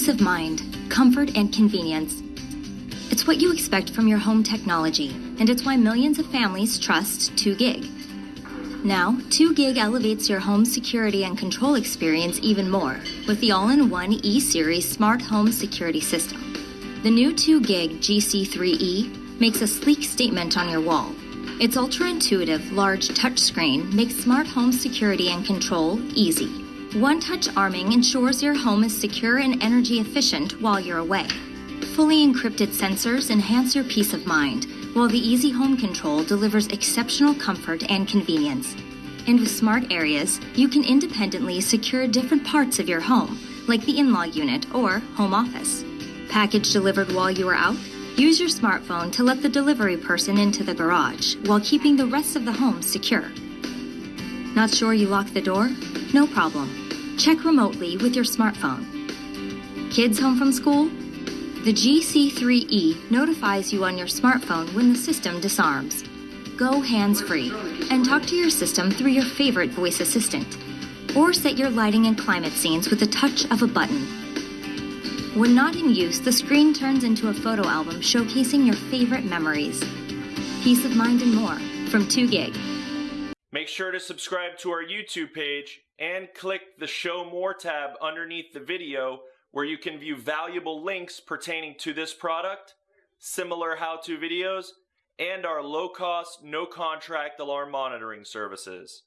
Peace of mind, comfort, and convenience. It's what you expect from your home technology, and it's why millions of families trust 2GIG. Now, 2GIG elevates your home security and control experience even more with the all in one E Series smart home security system. The new 2GIG GC3E makes a sleek statement on your wall. Its ultra intuitive, large touchscreen makes smart home security and control easy. One touch arming ensures your home is secure and energy efficient while you're away. Fully encrypted sensors enhance your peace of mind while the Easy Home Control delivers exceptional comfort and convenience. And with smart areas, you can independently secure different parts of your home, like the in law unit or home office. Package delivered while you are out? Use your smartphone to let the delivery person into the garage while keeping the rest of the home secure. Not sure you locked the door? No problem. Check remotely with your smartphone. Kids home from school? The GC3E notifies you on your smartphone when the system disarms. Go hands free and talk to your system through your favorite voice assistant. Or set your lighting and climate scenes with the touch of a button. When not in use, the screen turns into a photo album showcasing your favorite memories. Peace of mind and more from 2GIG. Make sure to subscribe to our YouTube page and click the Show More tab underneath the video where you can view valuable links pertaining to this product, similar how-to videos, and our low-cost, no-contract alarm monitoring services.